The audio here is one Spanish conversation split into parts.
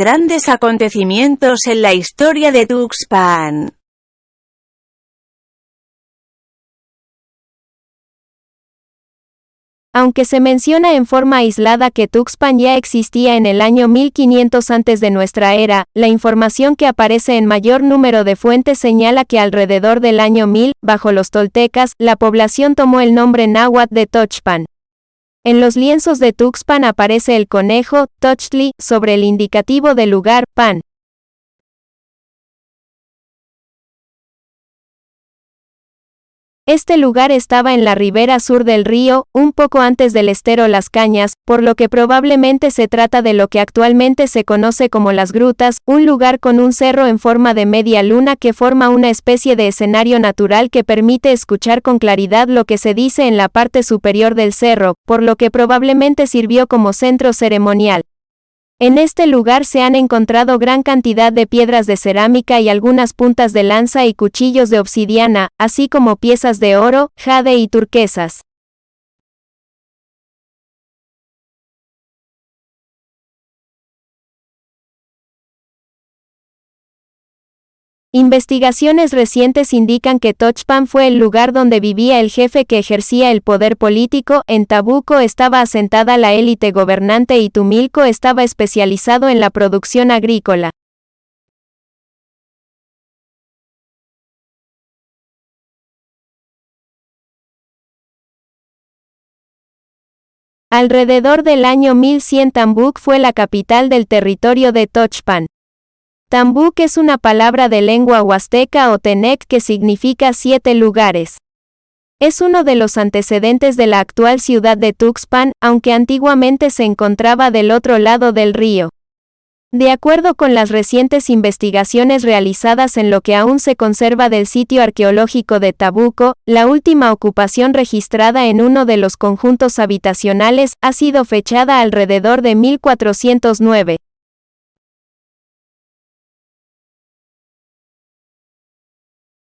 Grandes acontecimientos en la historia de Tuxpan. Aunque se menciona en forma aislada que Tuxpan ya existía en el año 1500 antes de nuestra era, la información que aparece en mayor número de fuentes señala que alrededor del año 1000, bajo los toltecas, la población tomó el nombre náhuatl de Tochpan. En los lienzos de Tuxpan aparece el conejo, Tochtli, sobre el indicativo del lugar, Pan. Este lugar estaba en la ribera sur del río, un poco antes del estero Las Cañas, por lo que probablemente se trata de lo que actualmente se conoce como las grutas, un lugar con un cerro en forma de media luna que forma una especie de escenario natural que permite escuchar con claridad lo que se dice en la parte superior del cerro, por lo que probablemente sirvió como centro ceremonial. En este lugar se han encontrado gran cantidad de piedras de cerámica y algunas puntas de lanza y cuchillos de obsidiana, así como piezas de oro, jade y turquesas. Investigaciones recientes indican que Tochpan fue el lugar donde vivía el jefe que ejercía el poder político, en Tabuco estaba asentada la élite gobernante y Tumilco estaba especializado en la producción agrícola. Alrededor del año 1100 Tambuc fue la capital del territorio de Tochpan. Tambuc es una palabra de lengua huasteca o tenec que significa siete lugares. Es uno de los antecedentes de la actual ciudad de Tuxpan, aunque antiguamente se encontraba del otro lado del río. De acuerdo con las recientes investigaciones realizadas en lo que aún se conserva del sitio arqueológico de Tabuco, la última ocupación registrada en uno de los conjuntos habitacionales ha sido fechada alrededor de 1409.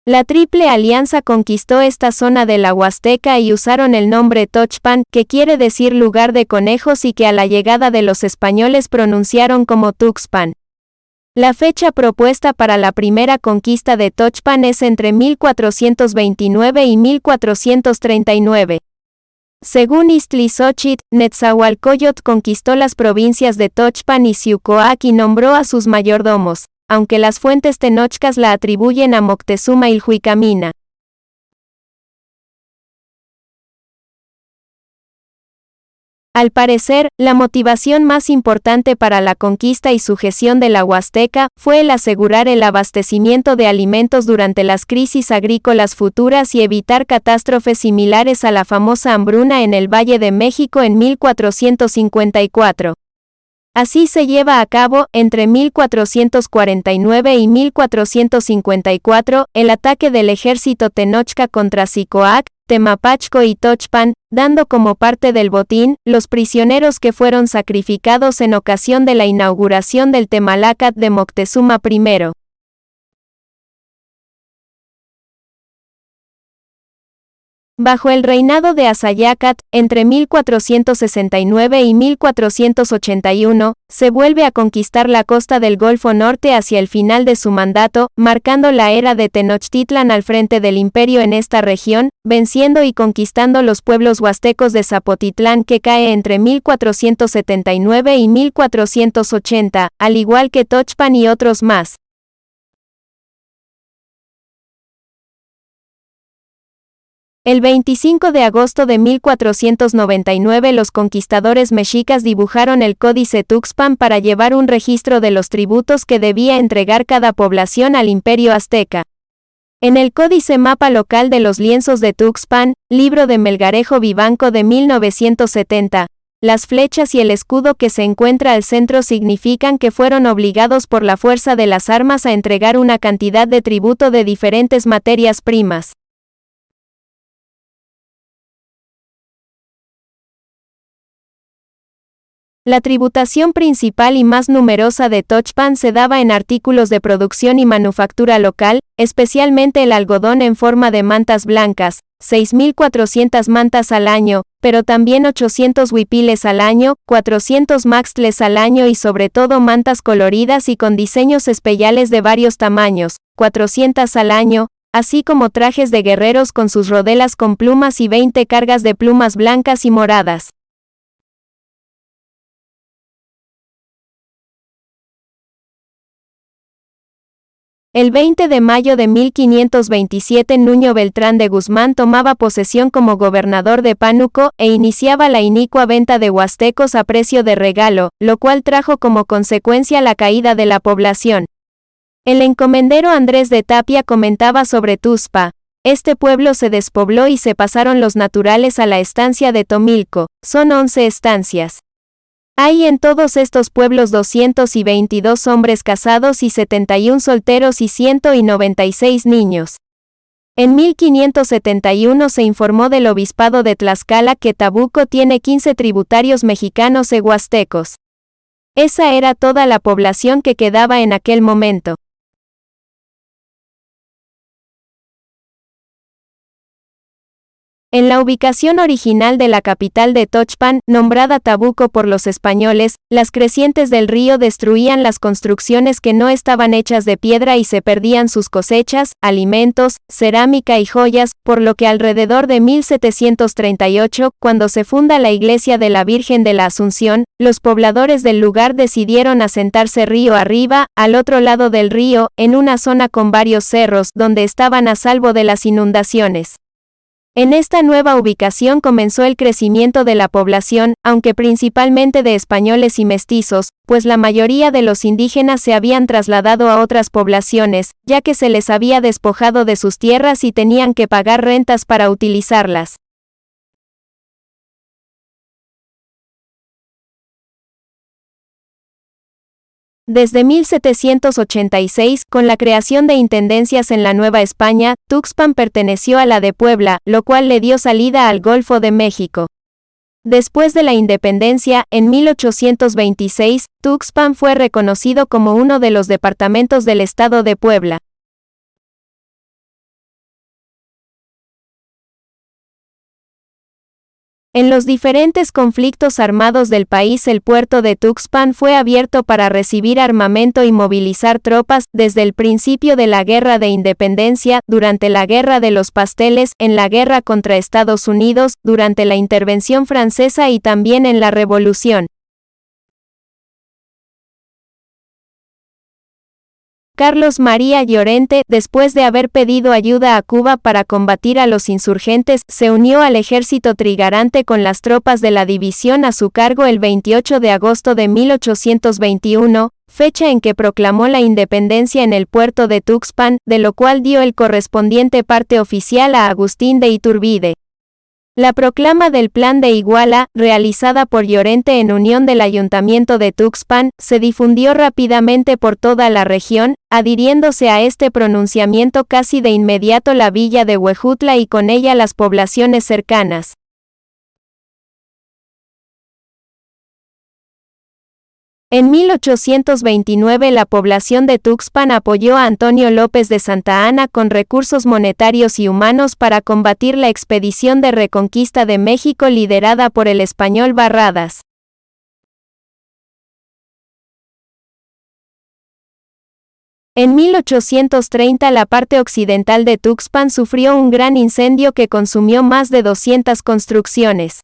La Triple Alianza conquistó esta zona de la Huasteca y usaron el nombre Tochpan, que quiere decir lugar de conejos y que a la llegada de los españoles pronunciaron como Tuxpan. La fecha propuesta para la primera conquista de Tochpan es entre 1429 y 1439. Según Istlisochit, Netzahualcoyot conquistó las provincias de Tochpan y Siucoac y nombró a sus mayordomos aunque las fuentes tenochcas la atribuyen a Moctezuma Ilhuicamina. Al parecer, la motivación más importante para la conquista y sujeción de la Huasteca fue el asegurar el abastecimiento de alimentos durante las crisis agrícolas futuras y evitar catástrofes similares a la famosa hambruna en el Valle de México en 1454. Así se lleva a cabo, entre 1449 y 1454, el ataque del ejército Tenochca contra Sicoac, Temapachco y Tochpan, dando como parte del botín, los prisioneros que fueron sacrificados en ocasión de la inauguración del Temalacat de Moctezuma I. Bajo el reinado de Asayacat, entre 1469 y 1481, se vuelve a conquistar la costa del Golfo Norte hacia el final de su mandato, marcando la era de Tenochtitlan al frente del imperio en esta región, venciendo y conquistando los pueblos huastecos de Zapotitlán que cae entre 1479 y 1480, al igual que Tochpan y otros más. El 25 de agosto de 1499 los conquistadores mexicas dibujaron el Códice Tuxpan para llevar un registro de los tributos que debía entregar cada población al imperio azteca. En el Códice Mapa Local de los Lienzos de Tuxpan, libro de Melgarejo Vivanco de 1970, las flechas y el escudo que se encuentra al centro significan que fueron obligados por la fuerza de las armas a entregar una cantidad de tributo de diferentes materias primas. La tributación principal y más numerosa de Tochpan se daba en artículos de producción y manufactura local, especialmente el algodón en forma de mantas blancas, 6.400 mantas al año, pero también 800 huipiles al año, 400 maxtles al año y sobre todo mantas coloridas y con diseños especiales de varios tamaños, 400 al año, así como trajes de guerreros con sus rodelas con plumas y 20 cargas de plumas blancas y moradas. El 20 de mayo de 1527 Nuño Beltrán de Guzmán tomaba posesión como gobernador de Pánuco e iniciaba la inicua venta de huastecos a precio de regalo, lo cual trajo como consecuencia la caída de la población. El encomendero Andrés de Tapia comentaba sobre Tuspa. Este pueblo se despobló y se pasaron los naturales a la estancia de Tomilco, son 11 estancias. Hay en todos estos pueblos 222 hombres casados y 71 solteros y 196 niños. En 1571 se informó del obispado de Tlaxcala que Tabuco tiene 15 tributarios mexicanos e huastecos. Esa era toda la población que quedaba en aquel momento. En la ubicación original de la capital de Tochpan, nombrada Tabuco por los españoles, las crecientes del río destruían las construcciones que no estaban hechas de piedra y se perdían sus cosechas, alimentos, cerámica y joyas, por lo que alrededor de 1738, cuando se funda la iglesia de la Virgen de la Asunción, los pobladores del lugar decidieron asentarse río arriba, al otro lado del río, en una zona con varios cerros, donde estaban a salvo de las inundaciones. En esta nueva ubicación comenzó el crecimiento de la población, aunque principalmente de españoles y mestizos, pues la mayoría de los indígenas se habían trasladado a otras poblaciones, ya que se les había despojado de sus tierras y tenían que pagar rentas para utilizarlas. Desde 1786, con la creación de intendencias en la Nueva España, Tuxpan perteneció a la de Puebla, lo cual le dio salida al Golfo de México. Después de la independencia, en 1826, Tuxpan fue reconocido como uno de los departamentos del estado de Puebla. En los diferentes conflictos armados del país el puerto de Tuxpan fue abierto para recibir armamento y movilizar tropas, desde el principio de la Guerra de Independencia, durante la Guerra de los Pasteles, en la guerra contra Estados Unidos, durante la intervención francesa y también en la Revolución. Carlos María Llorente, después de haber pedido ayuda a Cuba para combatir a los insurgentes, se unió al ejército trigarante con las tropas de la división a su cargo el 28 de agosto de 1821, fecha en que proclamó la independencia en el puerto de Tuxpan, de lo cual dio el correspondiente parte oficial a Agustín de Iturbide. La proclama del Plan de Iguala, realizada por Llorente en unión del Ayuntamiento de Tuxpan, se difundió rápidamente por toda la región, adhiriéndose a este pronunciamiento casi de inmediato la villa de Huejutla y con ella las poblaciones cercanas. En 1829 la población de Tuxpan apoyó a Antonio López de Santa Ana con recursos monetarios y humanos para combatir la expedición de reconquista de México liderada por el español Barradas. En 1830 la parte occidental de Tuxpan sufrió un gran incendio que consumió más de 200 construcciones.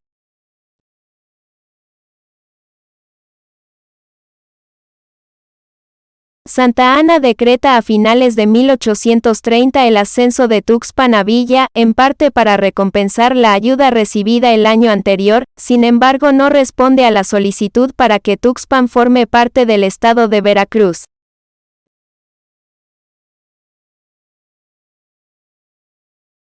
Santa Ana decreta a finales de 1830 el ascenso de Tuxpan a Villa, en parte para recompensar la ayuda recibida el año anterior, sin embargo no responde a la solicitud para que Tuxpan forme parte del estado de Veracruz.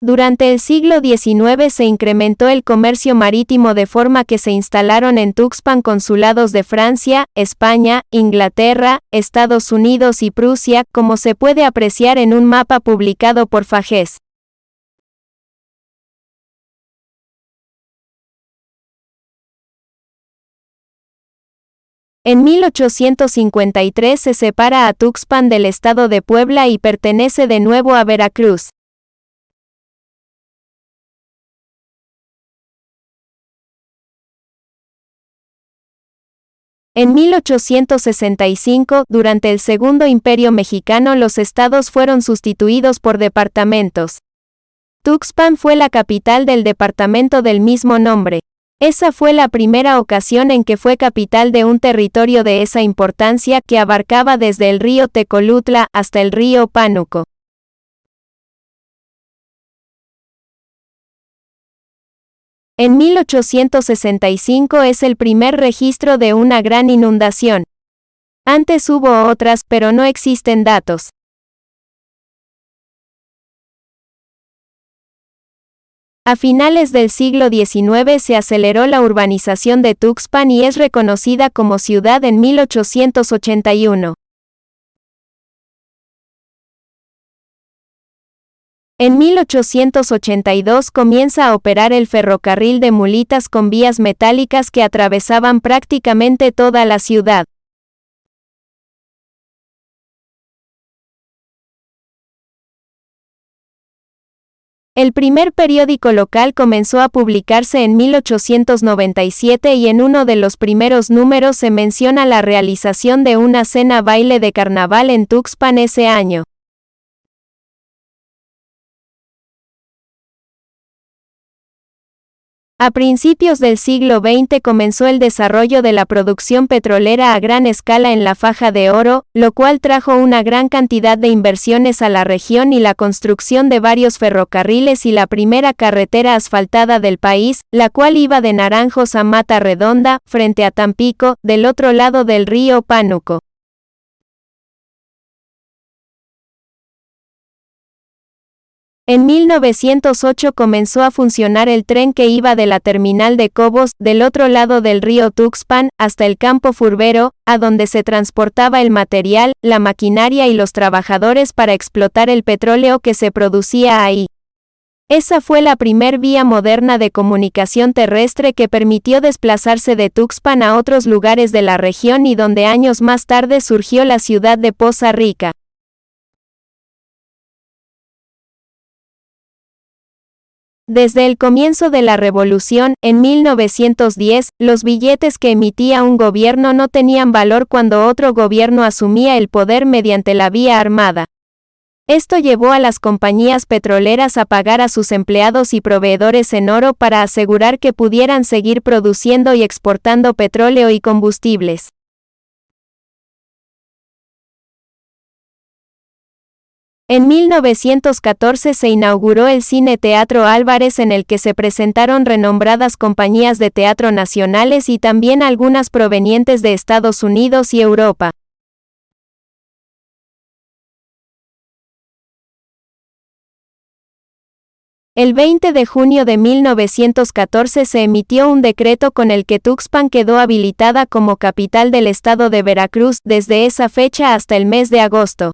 Durante el siglo XIX se incrementó el comercio marítimo de forma que se instalaron en Tuxpan consulados de Francia, España, Inglaterra, Estados Unidos y Prusia, como se puede apreciar en un mapa publicado por Fajes. En 1853 se separa a Tuxpan del estado de Puebla y pertenece de nuevo a Veracruz. En 1865, durante el Segundo Imperio Mexicano, los estados fueron sustituidos por departamentos. Tuxpan fue la capital del departamento del mismo nombre. Esa fue la primera ocasión en que fue capital de un territorio de esa importancia que abarcaba desde el río Tecolutla hasta el río Pánuco. En 1865 es el primer registro de una gran inundación. Antes hubo otras, pero no existen datos. A finales del siglo XIX se aceleró la urbanización de Tuxpan y es reconocida como ciudad en 1881. En 1882 comienza a operar el ferrocarril de mulitas con vías metálicas que atravesaban prácticamente toda la ciudad. El primer periódico local comenzó a publicarse en 1897 y en uno de los primeros números se menciona la realización de una cena baile de carnaval en Tuxpan ese año. A principios del siglo XX comenzó el desarrollo de la producción petrolera a gran escala en la faja de oro, lo cual trajo una gran cantidad de inversiones a la región y la construcción de varios ferrocarriles y la primera carretera asfaltada del país, la cual iba de Naranjos a Mata Redonda, frente a Tampico, del otro lado del río Pánuco. En 1908 comenzó a funcionar el tren que iba de la terminal de Cobos, del otro lado del río Tuxpan, hasta el campo Furbero, a donde se transportaba el material, la maquinaria y los trabajadores para explotar el petróleo que se producía ahí. Esa fue la primer vía moderna de comunicación terrestre que permitió desplazarse de Tuxpan a otros lugares de la región y donde años más tarde surgió la ciudad de Poza Rica. Desde el comienzo de la revolución, en 1910, los billetes que emitía un gobierno no tenían valor cuando otro gobierno asumía el poder mediante la vía armada. Esto llevó a las compañías petroleras a pagar a sus empleados y proveedores en oro para asegurar que pudieran seguir produciendo y exportando petróleo y combustibles. En 1914 se inauguró el Cine Teatro Álvarez en el que se presentaron renombradas compañías de teatro nacionales y también algunas provenientes de Estados Unidos y Europa. El 20 de junio de 1914 se emitió un decreto con el que Tuxpan quedó habilitada como capital del estado de Veracruz desde esa fecha hasta el mes de agosto.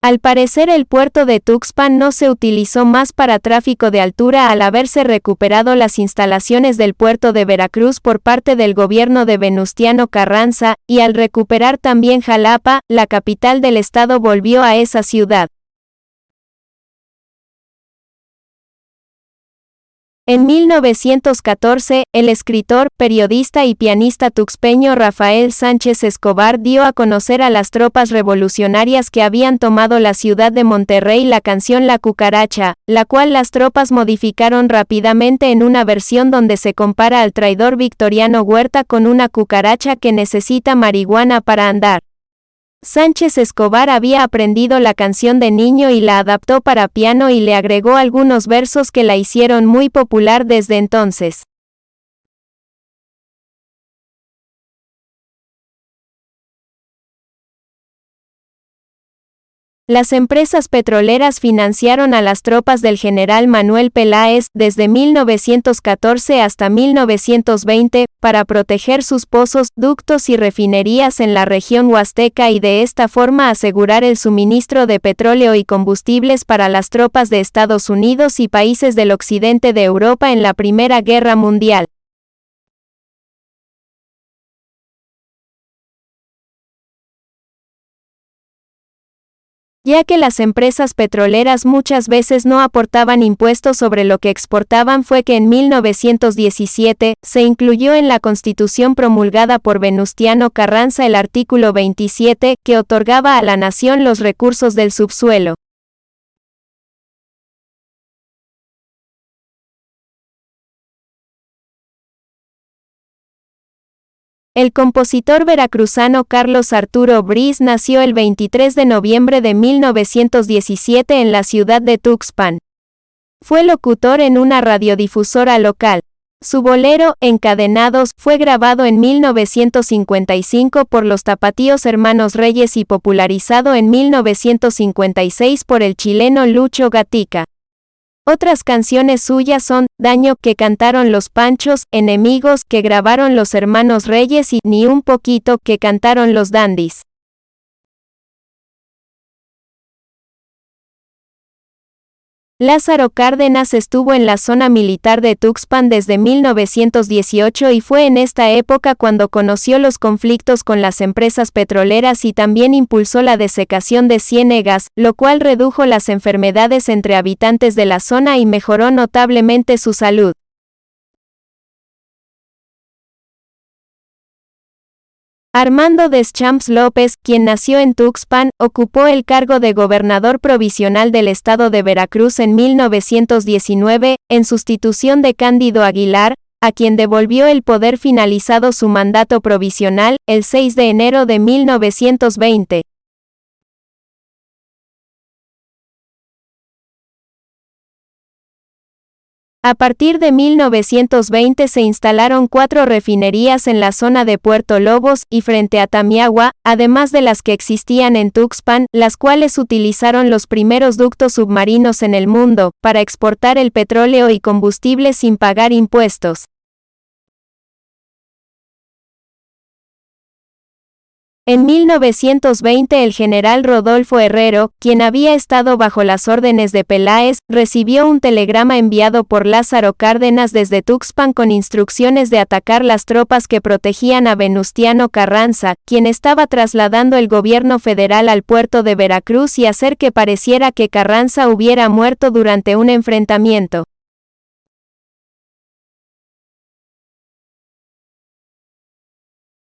Al parecer el puerto de Tuxpan no se utilizó más para tráfico de altura al haberse recuperado las instalaciones del puerto de Veracruz por parte del gobierno de Venustiano Carranza, y al recuperar también Jalapa, la capital del estado volvió a esa ciudad. En 1914, el escritor, periodista y pianista tuxpeño Rafael Sánchez Escobar dio a conocer a las tropas revolucionarias que habían tomado la ciudad de Monterrey la canción La Cucaracha, la cual las tropas modificaron rápidamente en una versión donde se compara al traidor Victoriano Huerta con una cucaracha que necesita marihuana para andar. Sánchez Escobar había aprendido la canción de niño y la adaptó para piano y le agregó algunos versos que la hicieron muy popular desde entonces. Las empresas petroleras financiaron a las tropas del general Manuel Peláez desde 1914 hasta 1920 para proteger sus pozos, ductos y refinerías en la región huasteca y de esta forma asegurar el suministro de petróleo y combustibles para las tropas de Estados Unidos y países del occidente de Europa en la Primera Guerra Mundial. Ya que las empresas petroleras muchas veces no aportaban impuestos sobre lo que exportaban fue que en 1917 se incluyó en la constitución promulgada por Venustiano Carranza el artículo 27 que otorgaba a la nación los recursos del subsuelo. El compositor veracruzano Carlos Arturo Briz nació el 23 de noviembre de 1917 en la ciudad de Tuxpan. Fue locutor en una radiodifusora local. Su bolero, Encadenados, fue grabado en 1955 por los tapatíos hermanos Reyes y popularizado en 1956 por el chileno Lucho Gatica. Otras canciones suyas son Daño que cantaron los Panchos, Enemigos que grabaron los hermanos Reyes y Ni un poquito que cantaron los Dandis. Lázaro Cárdenas estuvo en la zona militar de Tuxpan desde 1918 y fue en esta época cuando conoció los conflictos con las empresas petroleras y también impulsó la desecación de ciénegas, lo cual redujo las enfermedades entre habitantes de la zona y mejoró notablemente su salud. Armando Deschamps López, quien nació en Tuxpan, ocupó el cargo de gobernador provisional del estado de Veracruz en 1919, en sustitución de Cándido Aguilar, a quien devolvió el poder finalizado su mandato provisional, el 6 de enero de 1920. A partir de 1920 se instalaron cuatro refinerías en la zona de Puerto Lobos y frente a Tamiagua, además de las que existían en Tuxpan, las cuales utilizaron los primeros ductos submarinos en el mundo, para exportar el petróleo y combustible sin pagar impuestos. En 1920 el general Rodolfo Herrero, quien había estado bajo las órdenes de Peláez, recibió un telegrama enviado por Lázaro Cárdenas desde Tuxpan con instrucciones de atacar las tropas que protegían a Venustiano Carranza, quien estaba trasladando el gobierno federal al puerto de Veracruz y hacer que pareciera que Carranza hubiera muerto durante un enfrentamiento.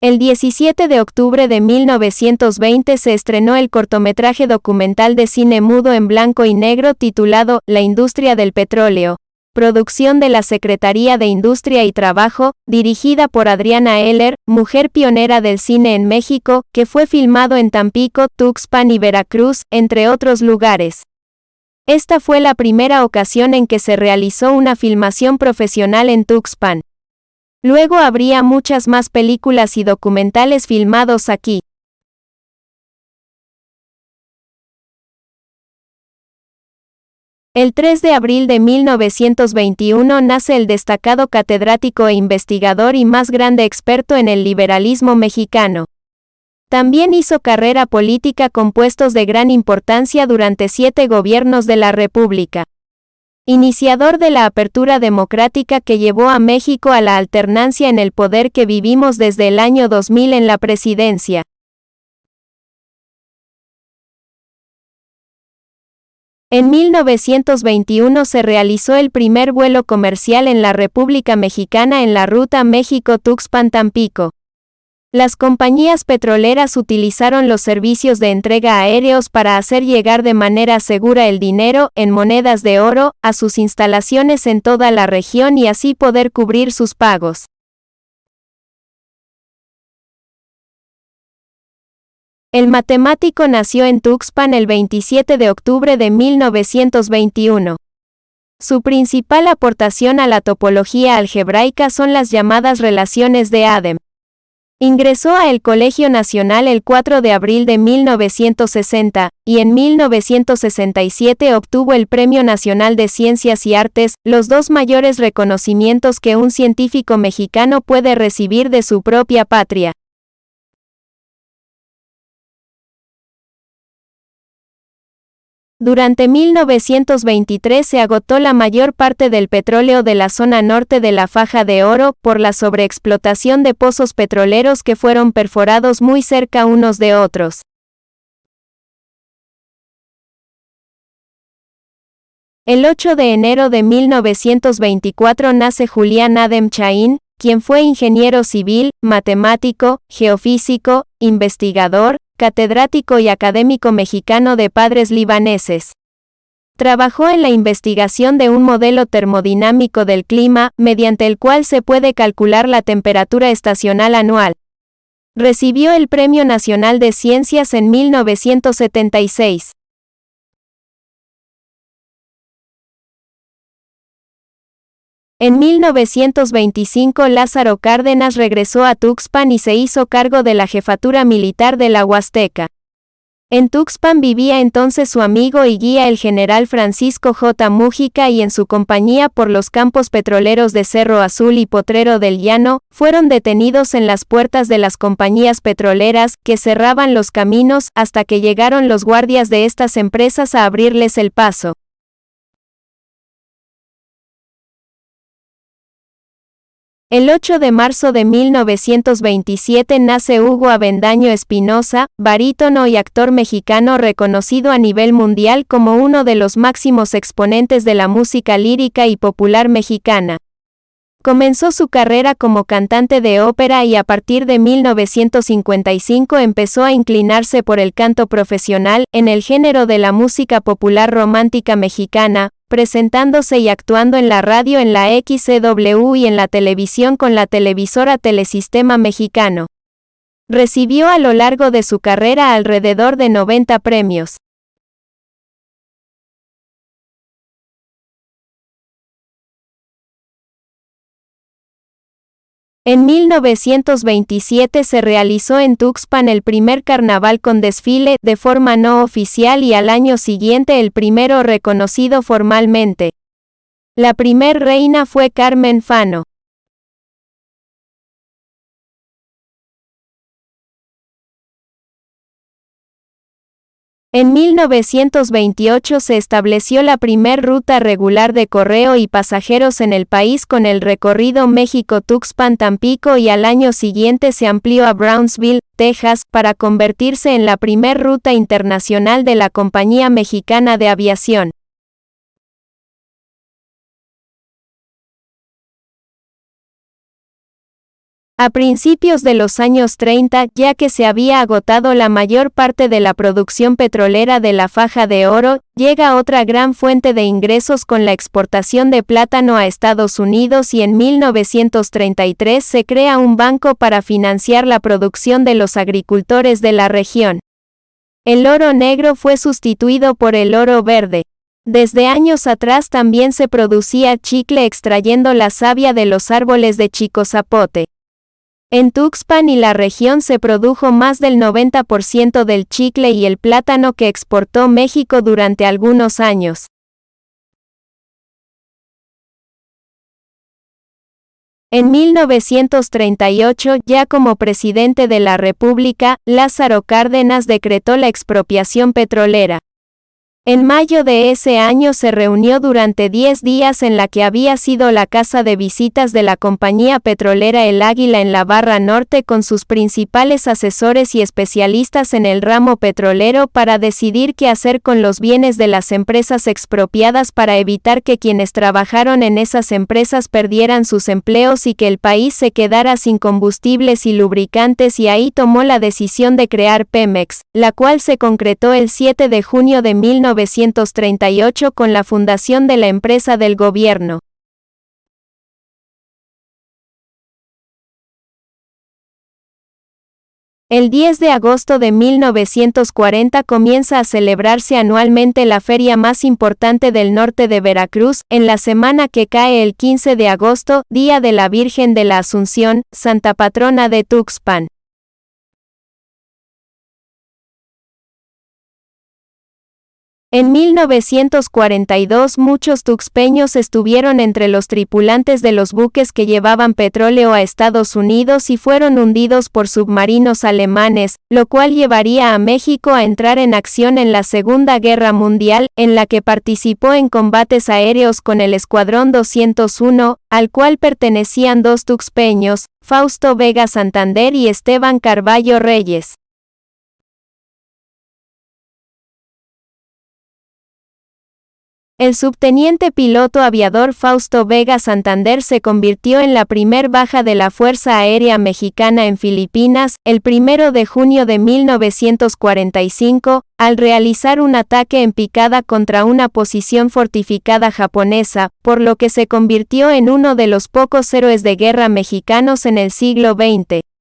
El 17 de octubre de 1920 se estrenó el cortometraje documental de cine mudo en blanco y negro titulado La industria del petróleo, producción de la Secretaría de Industria y Trabajo, dirigida por Adriana Heller, mujer pionera del cine en México, que fue filmado en Tampico, Tuxpan y Veracruz, entre otros lugares. Esta fue la primera ocasión en que se realizó una filmación profesional en Tuxpan. Luego habría muchas más películas y documentales filmados aquí. El 3 de abril de 1921 nace el destacado catedrático e investigador y más grande experto en el liberalismo mexicano. También hizo carrera política con puestos de gran importancia durante siete gobiernos de la República. Iniciador de la apertura democrática que llevó a México a la alternancia en el poder que vivimos desde el año 2000 en la presidencia. En 1921 se realizó el primer vuelo comercial en la República Mexicana en la ruta México-Tuxpan-Tampico. Las compañías petroleras utilizaron los servicios de entrega aéreos para hacer llegar de manera segura el dinero, en monedas de oro, a sus instalaciones en toda la región y así poder cubrir sus pagos. El matemático nació en Tuxpan el 27 de octubre de 1921. Su principal aportación a la topología algebraica son las llamadas relaciones de Adem. Ingresó a el Colegio Nacional el 4 de abril de 1960, y en 1967 obtuvo el Premio Nacional de Ciencias y Artes, los dos mayores reconocimientos que un científico mexicano puede recibir de su propia patria. Durante 1923 se agotó la mayor parte del petróleo de la zona norte de la faja de oro, por la sobreexplotación de pozos petroleros que fueron perforados muy cerca unos de otros. El 8 de enero de 1924 nace Julián Adem Chaín, quien fue ingeniero civil, matemático, geofísico, investigador, catedrático y académico mexicano de padres libaneses. Trabajó en la investigación de un modelo termodinámico del clima, mediante el cual se puede calcular la temperatura estacional anual. Recibió el Premio Nacional de Ciencias en 1976. En 1925 Lázaro Cárdenas regresó a Tuxpan y se hizo cargo de la jefatura militar de la Huasteca. En Tuxpan vivía entonces su amigo y guía el general Francisco J. Mújica y en su compañía por los campos petroleros de Cerro Azul y Potrero del Llano, fueron detenidos en las puertas de las compañías petroleras, que cerraban los caminos, hasta que llegaron los guardias de estas empresas a abrirles el paso. El 8 de marzo de 1927 nace Hugo Avendaño Espinosa, barítono y actor mexicano reconocido a nivel mundial como uno de los máximos exponentes de la música lírica y popular mexicana. Comenzó su carrera como cantante de ópera y a partir de 1955 empezó a inclinarse por el canto profesional, en el género de la música popular romántica mexicana, presentándose y actuando en la radio en la XCW y en la televisión con la televisora Telesistema Mexicano. Recibió a lo largo de su carrera alrededor de 90 premios. En 1927 se realizó en Tuxpan el primer carnaval con desfile, de forma no oficial y al año siguiente el primero reconocido formalmente. La primer reina fue Carmen Fano. En 1928 se estableció la primer ruta regular de correo y pasajeros en el país con el recorrido México-Tuxpan-Tampico y al año siguiente se amplió a Brownsville, Texas, para convertirse en la primer ruta internacional de la Compañía Mexicana de Aviación. A principios de los años 30, ya que se había agotado la mayor parte de la producción petrolera de la faja de oro, llega otra gran fuente de ingresos con la exportación de plátano a Estados Unidos y en 1933 se crea un banco para financiar la producción de los agricultores de la región. El oro negro fue sustituido por el oro verde. Desde años atrás también se producía chicle extrayendo la savia de los árboles de chico zapote. En Tuxpan y la región se produjo más del 90% del chicle y el plátano que exportó México durante algunos años. En 1938, ya como presidente de la República, Lázaro Cárdenas decretó la expropiación petrolera. En mayo de ese año se reunió durante 10 días en la que había sido la casa de visitas de la compañía petrolera El Águila en la Barra Norte con sus principales asesores y especialistas en el ramo petrolero para decidir qué hacer con los bienes de las empresas expropiadas para evitar que quienes trabajaron en esas empresas perdieran sus empleos y que el país se quedara sin combustibles y lubricantes y ahí tomó la decisión de crear Pemex, la cual se concretó el 7 de junio de 19 1938 con la fundación de la empresa del gobierno. El 10 de agosto de 1940 comienza a celebrarse anualmente la feria más importante del norte de Veracruz, en la semana que cae el 15 de agosto, Día de la Virgen de la Asunción, Santa Patrona de Tuxpan. En 1942 muchos tuxpeños estuvieron entre los tripulantes de los buques que llevaban petróleo a Estados Unidos y fueron hundidos por submarinos alemanes, lo cual llevaría a México a entrar en acción en la Segunda Guerra Mundial, en la que participó en combates aéreos con el Escuadrón 201, al cual pertenecían dos tuxpeños, Fausto Vega Santander y Esteban Carballo Reyes. El subteniente piloto aviador Fausto Vega Santander se convirtió en la primer baja de la Fuerza Aérea Mexicana en Filipinas, el 1 de junio de 1945, al realizar un ataque en picada contra una posición fortificada japonesa, por lo que se convirtió en uno de los pocos héroes de guerra mexicanos en el siglo XX.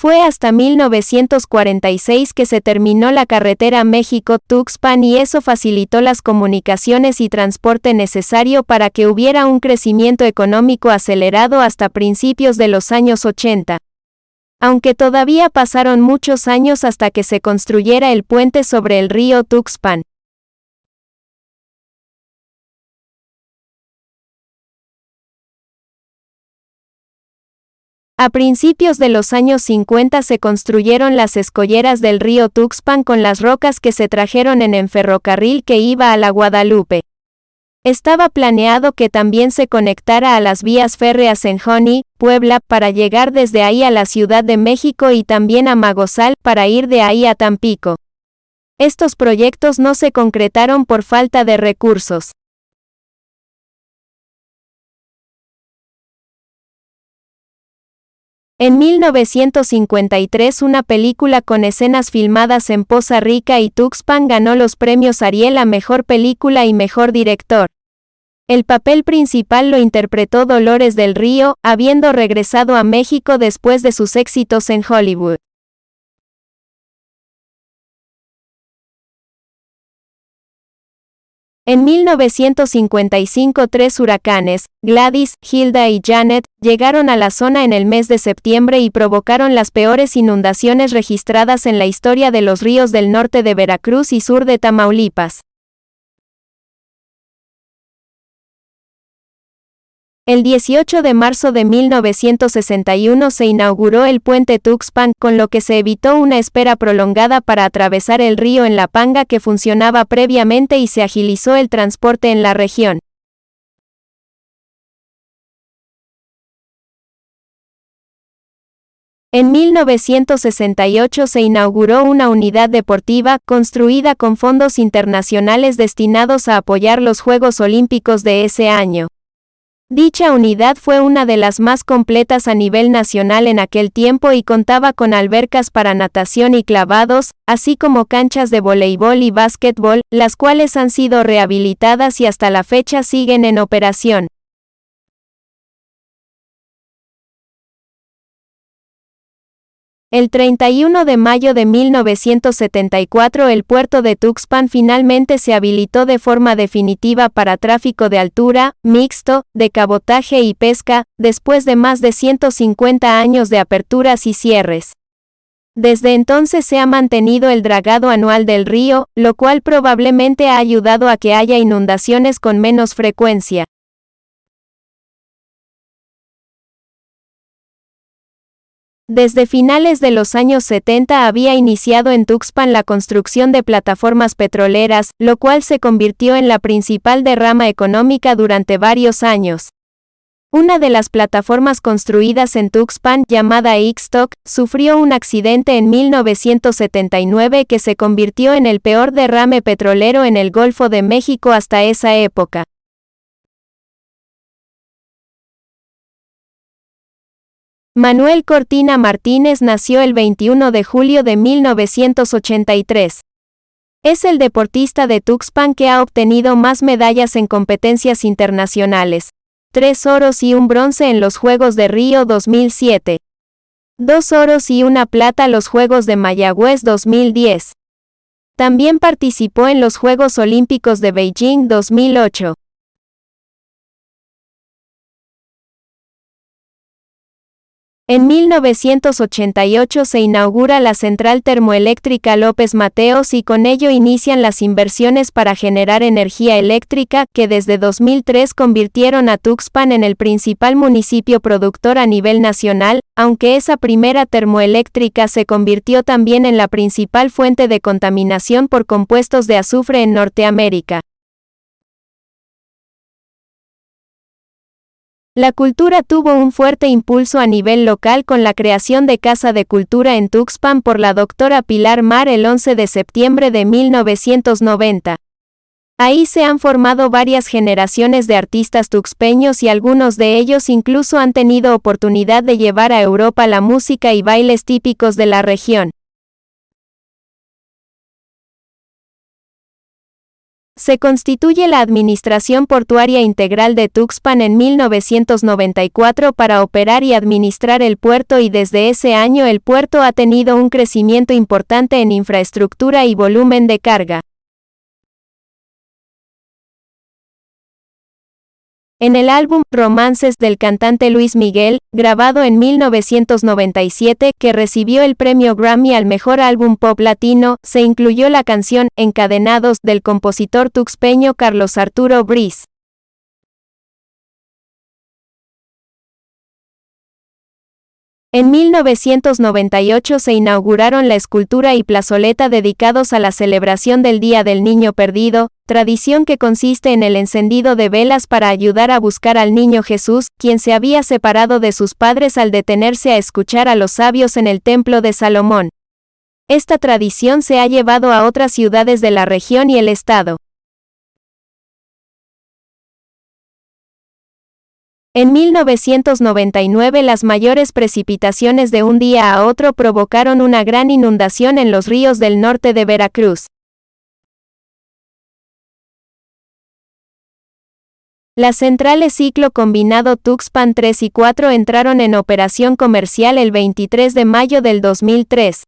Fue hasta 1946 que se terminó la carretera México-Tuxpan y eso facilitó las comunicaciones y transporte necesario para que hubiera un crecimiento económico acelerado hasta principios de los años 80. Aunque todavía pasaron muchos años hasta que se construyera el puente sobre el río Tuxpan. A principios de los años 50 se construyeron las escolleras del río Tuxpan con las rocas que se trajeron en el ferrocarril que iba a la Guadalupe. Estaba planeado que también se conectara a las vías férreas en Joni, Puebla, para llegar desde ahí a la Ciudad de México y también a Magosal, para ir de ahí a Tampico. Estos proyectos no se concretaron por falta de recursos. En 1953 una película con escenas filmadas en Poza Rica y Tuxpan ganó los premios Ariel a Mejor Película y Mejor Director. El papel principal lo interpretó Dolores del Río, habiendo regresado a México después de sus éxitos en Hollywood. En 1955 tres huracanes, Gladys, Hilda y Janet, llegaron a la zona en el mes de septiembre y provocaron las peores inundaciones registradas en la historia de los ríos del norte de Veracruz y sur de Tamaulipas. El 18 de marzo de 1961 se inauguró el puente Tuxpan, con lo que se evitó una espera prolongada para atravesar el río en La Panga que funcionaba previamente y se agilizó el transporte en la región. En 1968 se inauguró una unidad deportiva, construida con fondos internacionales destinados a apoyar los Juegos Olímpicos de ese año. Dicha unidad fue una de las más completas a nivel nacional en aquel tiempo y contaba con albercas para natación y clavados, así como canchas de voleibol y básquetbol, las cuales han sido rehabilitadas y hasta la fecha siguen en operación. El 31 de mayo de 1974 el puerto de Tuxpan finalmente se habilitó de forma definitiva para tráfico de altura, mixto, de cabotaje y pesca, después de más de 150 años de aperturas y cierres. Desde entonces se ha mantenido el dragado anual del río, lo cual probablemente ha ayudado a que haya inundaciones con menos frecuencia. Desde finales de los años 70 había iniciado en Tuxpan la construcción de plataformas petroleras, lo cual se convirtió en la principal derrama económica durante varios años. Una de las plataformas construidas en Tuxpan, llamada Ixtoc, sufrió un accidente en 1979 que se convirtió en el peor derrame petrolero en el Golfo de México hasta esa época. Manuel Cortina Martínez nació el 21 de julio de 1983. Es el deportista de Tuxpan que ha obtenido más medallas en competencias internacionales. Tres oros y un bronce en los Juegos de Río 2007. Dos oros y una plata los Juegos de Mayagüez 2010. También participó en los Juegos Olímpicos de Beijing 2008. En 1988 se inaugura la central termoeléctrica López Mateos y con ello inician las inversiones para generar energía eléctrica, que desde 2003 convirtieron a Tuxpan en el principal municipio productor a nivel nacional, aunque esa primera termoeléctrica se convirtió también en la principal fuente de contaminación por compuestos de azufre en Norteamérica. La cultura tuvo un fuerte impulso a nivel local con la creación de Casa de Cultura en Tuxpan por la doctora Pilar Mar el 11 de septiembre de 1990. Ahí se han formado varias generaciones de artistas tuxpeños y algunos de ellos incluso han tenido oportunidad de llevar a Europa la música y bailes típicos de la región. Se constituye la Administración Portuaria Integral de Tuxpan en 1994 para operar y administrar el puerto y desde ese año el puerto ha tenido un crecimiento importante en infraestructura y volumen de carga. En el álbum Romances del cantante Luis Miguel, grabado en 1997, que recibió el premio Grammy al mejor álbum pop latino, se incluyó la canción Encadenados del compositor tuxpeño Carlos Arturo Briz. En 1998 se inauguraron la escultura y plazoleta dedicados a la celebración del Día del Niño Perdido, tradición que consiste en el encendido de velas para ayudar a buscar al niño Jesús, quien se había separado de sus padres al detenerse a escuchar a los sabios en el templo de Salomón. Esta tradición se ha llevado a otras ciudades de la región y el estado. En 1999 las mayores precipitaciones de un día a otro provocaron una gran inundación en los ríos del norte de Veracruz. Las centrales ciclo combinado Tuxpan 3 y 4 entraron en operación comercial el 23 de mayo del 2003.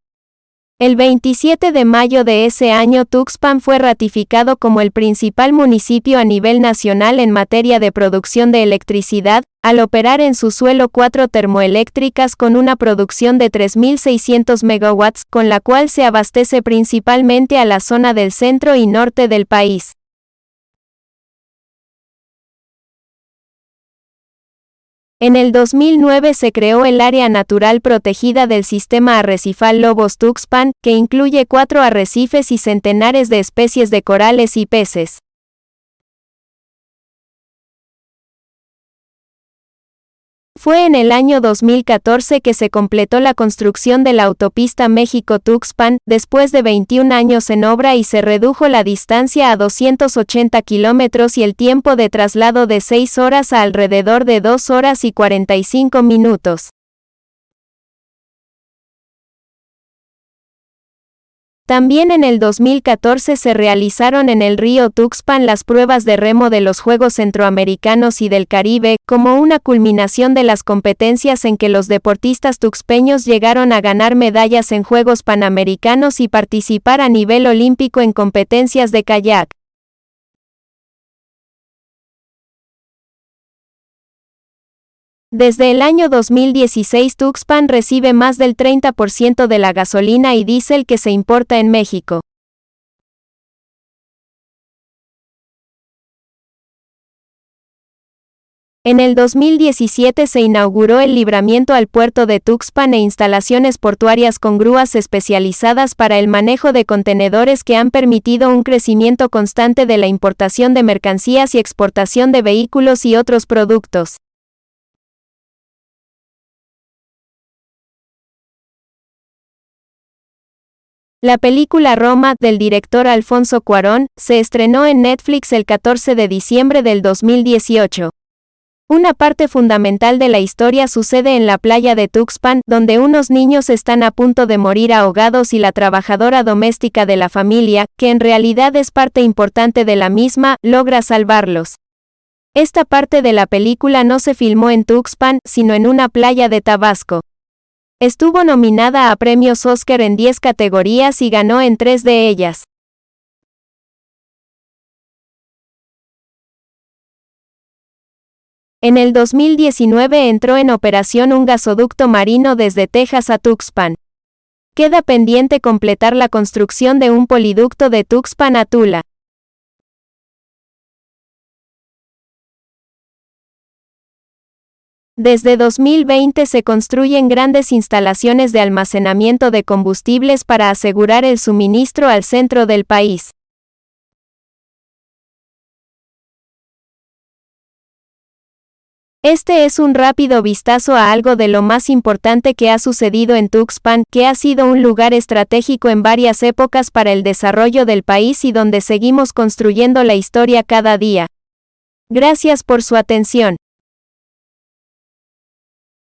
El 27 de mayo de ese año Tuxpan fue ratificado como el principal municipio a nivel nacional en materia de producción de electricidad, al operar en su suelo cuatro termoeléctricas con una producción de 3.600 megawatts, con la cual se abastece principalmente a la zona del centro y norte del país. En el 2009 se creó el Área Natural Protegida del Sistema Arrecifal Lobos Tuxpan, que incluye cuatro arrecifes y centenares de especies de corales y peces. Fue en el año 2014 que se completó la construcción de la autopista México-Tuxpan, después de 21 años en obra y se redujo la distancia a 280 kilómetros y el tiempo de traslado de 6 horas a alrededor de 2 horas y 45 minutos. También en el 2014 se realizaron en el río Tuxpan las pruebas de remo de los Juegos Centroamericanos y del Caribe, como una culminación de las competencias en que los deportistas tuxpeños llegaron a ganar medallas en Juegos Panamericanos y participar a nivel olímpico en competencias de kayak. Desde el año 2016 Tuxpan recibe más del 30% de la gasolina y diésel que se importa en México. En el 2017 se inauguró el libramiento al puerto de Tuxpan e instalaciones portuarias con grúas especializadas para el manejo de contenedores que han permitido un crecimiento constante de la importación de mercancías y exportación de vehículos y otros productos. La película Roma, del director Alfonso Cuarón, se estrenó en Netflix el 14 de diciembre del 2018. Una parte fundamental de la historia sucede en la playa de Tuxpan, donde unos niños están a punto de morir ahogados y la trabajadora doméstica de la familia, que en realidad es parte importante de la misma, logra salvarlos. Esta parte de la película no se filmó en Tuxpan, sino en una playa de Tabasco. Estuvo nominada a premios Oscar en 10 categorías y ganó en tres de ellas. En el 2019 entró en operación un gasoducto marino desde Texas a Tuxpan. Queda pendiente completar la construcción de un poliducto de Tuxpan a Tula. Desde 2020 se construyen grandes instalaciones de almacenamiento de combustibles para asegurar el suministro al centro del país. Este es un rápido vistazo a algo de lo más importante que ha sucedido en Tuxpan, que ha sido un lugar estratégico en varias épocas para el desarrollo del país y donde seguimos construyendo la historia cada día. Gracias por su atención.